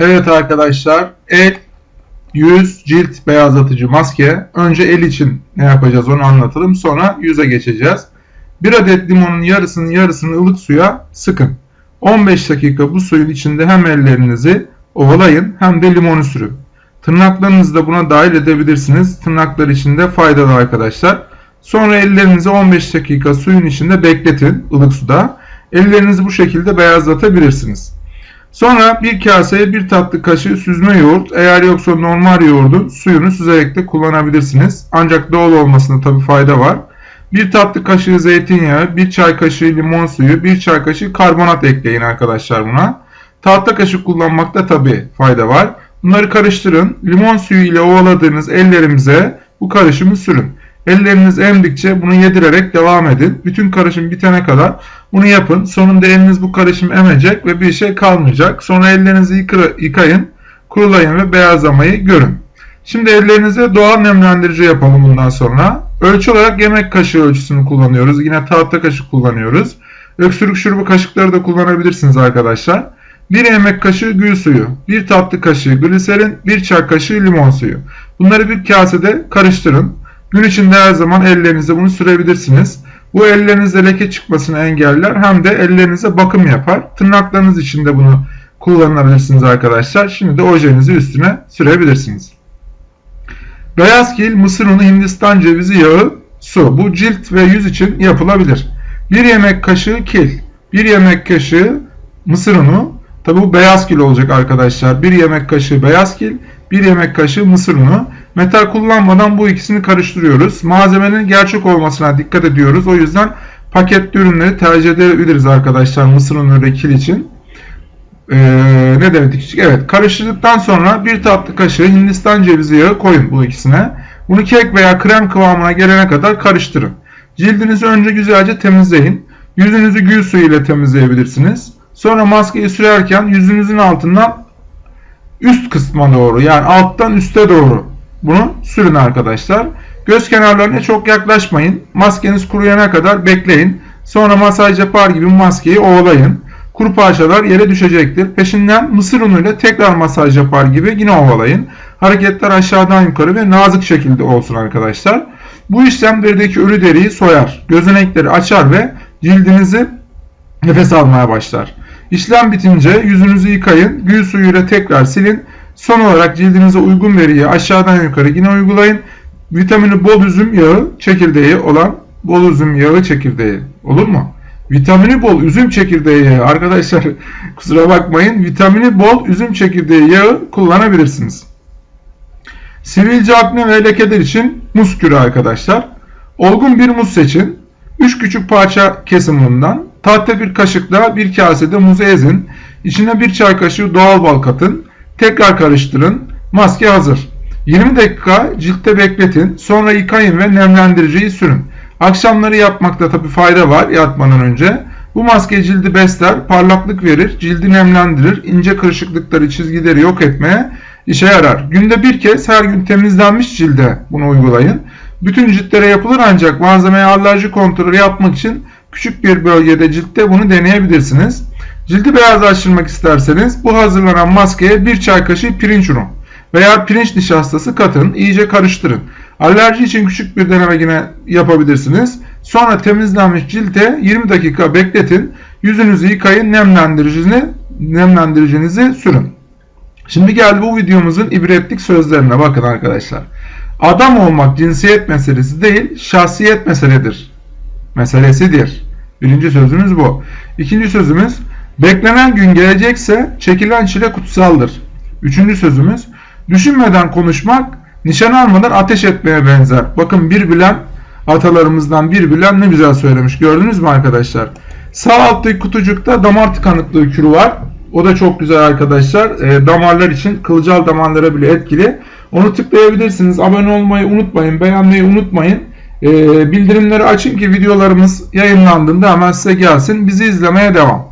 Evet arkadaşlar el, yüz, cilt beyazlatıcı maske. Önce el için ne yapacağız onu anlatalım. Sonra yüze geçeceğiz. Bir adet limonun yarısını yarısını ılık suya sıkın. 15 dakika bu suyun içinde hem ellerinizi ovalayın hem de limonu sürün. Tırnaklarınızı da buna dahil edebilirsiniz. Tırnaklar için de faydalı arkadaşlar. Sonra ellerinizi 15 dakika suyun içinde bekletin ılık suda. Ellerinizi bu şekilde beyazlatabilirsiniz. Sonra bir kaseye bir tatlı kaşığı süzme yoğurt eğer yoksa normal yoğurdun suyunu süzerek de kullanabilirsiniz. Ancak doğal olmasında tabi fayda var. Bir tatlı kaşığı zeytinyağı, bir çay kaşığı limon suyu, bir çay kaşığı karbonat ekleyin arkadaşlar buna. Tahta kaşık kullanmakta tabi fayda var. Bunları karıştırın. Limon suyu ile ovaladığınız ellerimize bu karışımı sürün. Elleriniz emdikçe bunu yedirerek devam edin. Bütün karışım bitene kadar bunu yapın. Sonunda eliniz bu karışım emecek ve bir şey kalmayacak. Sonra ellerinizi yıkayın, kurulayın ve beyazlamayı görün. Şimdi ellerinize doğal nemlendirici yapalım bundan sonra. Ölçü olarak yemek kaşığı ölçüsünü kullanıyoruz. Yine tahta kaşık kullanıyoruz. Öksürük şurubu kaşıkları da kullanabilirsiniz arkadaşlar. 1 yemek kaşığı gül suyu, 1 tatlı kaşığı gliserin, 1 çay kaşığı limon suyu. Bunları bir kasede karıştırın. Gün içinde her zaman ellerinize bunu sürebilirsiniz. Bu ellerinizde leke çıkmasını engeller hem de ellerinize bakım yapar. Tırnaklarınız için de bunu kullanabilirsiniz arkadaşlar. Şimdi de ojenizi üstüne sürebilirsiniz. Beyaz kil, mısır unu, hindistan cevizi yağı, su. Bu cilt ve yüz için yapılabilir. 1 yemek kaşığı kil, 1 yemek kaşığı mısır unu. Tabi bu beyaz kil olacak arkadaşlar. 1 yemek kaşığı beyaz kil, 1 yemek kaşığı mısır unu. Metal kullanmadan bu ikisini karıştırıyoruz. Malzemenin gerçek olmasına dikkat ediyoruz. O yüzden paketli ürünleri tercih edebiliriz arkadaşlar mısır unu ve kil için. Ee, ne demek Evet karıştırdıktan sonra bir tatlı kaşığı hindistan cevizi yağı koyun bu ikisine. Bunu kek veya krem kıvamına gelene kadar karıştırın. Cildinizi önce güzelce temizleyin. Yüzünüzü gül suyu ile temizleyebilirsiniz. Sonra maskeyi sürerken yüzünüzün altından üst kısma doğru yani alttan üste doğru bunu sürün arkadaşlar. Göz kenarlarına çok yaklaşmayın. Maskeniz kuruyana kadar bekleyin. Sonra masaj yapar gibi maskeyi ovalayın. Kuru parçalar yere düşecektir. Peşinden mısır unuyla tekrar masaj yapar gibi yine ovalayın. Hareketler aşağıdan yukarı ve nazik şekilde olsun arkadaşlar. Bu işlem derideki ölü deriyi soyar. Gözenekleri açar ve cildinizi nefes almaya başlar. İşlem bitince yüzünüzü yıkayın. Gül suyuyla tekrar silin. Son olarak cildinize uygun veriyi aşağıdan yukarı yine uygulayın. Vitamini bol üzüm yağı çekirdeği olan bol üzüm yağı çekirdeği. Olur mu? Vitamini bol üzüm çekirdeği yağı. Arkadaşlar kusura bakmayın. Vitamini bol üzüm çekirdeği yağı kullanabilirsiniz. Sivilce akne ve lekeler için muz kürü arkadaşlar. Olgun bir muz seçin. 3 küçük parça kesin bundan. Tahta bir kaşıkla bir kasede muzu ezin. İçine bir çay kaşığı doğal bal katın. Tekrar karıştırın. Maske hazır. 20 dakika ciltte bekletin. Sonra yıkayın ve nemlendiriciyi sürün. Akşamları yapmakta tabi fayda var yatmadan önce. Bu maske cildi besler, parlaklık verir, cildi nemlendirir, ince kırışıklıkları, çizgileri yok etmeye işe yarar. Günde bir kez her gün temizlenmiş cilde bunu uygulayın. Bütün ciltlere yapılır ancak malzemeye alerji kontrolü yapmak için küçük bir bölgede ciltte bunu deneyebilirsiniz. Cildi beyazlaştırmak isterseniz bu hazırlanan maskeye bir çay kaşığı pirinç unu veya pirinç nişastası katın, iyice karıştırın. Alerji için küçük bir deneme yine yapabilirsiniz. Sonra temizlenmiş cilte 20 dakika bekletin. Yüzünüzü yıkayın, nemlendiricinizi, nemlendiricinizi sürün. Şimdi geldi bu videomuzun ibretlik sözlerine bakın arkadaşlar. Adam olmak cinsiyet meselesi değil, şahsiyet meseledir. Meselesidir. Birinci sözümüz bu. İkinci sözümüz, beklenen gün gelecekse çekilen çile kutsaldır. Üçüncü sözümüz, düşünmeden konuşmak, nişan almadan ateş etmeye benzer. Bakın bir bilen, atalarımızdan bir bilen ne güzel söylemiş. Gördünüz mü arkadaşlar? Sağ alttaki kutucukta damar tıkanıklığı kürü var. O da çok güzel arkadaşlar. E, damarlar için kılcal damarlara bile etkili. Onu tıklayabilirsiniz. Abone olmayı unutmayın. Beğenmeyi unutmayın. E, bildirimleri açın ki videolarımız yayınlandığında hemen size gelsin. Bizi izlemeye devam.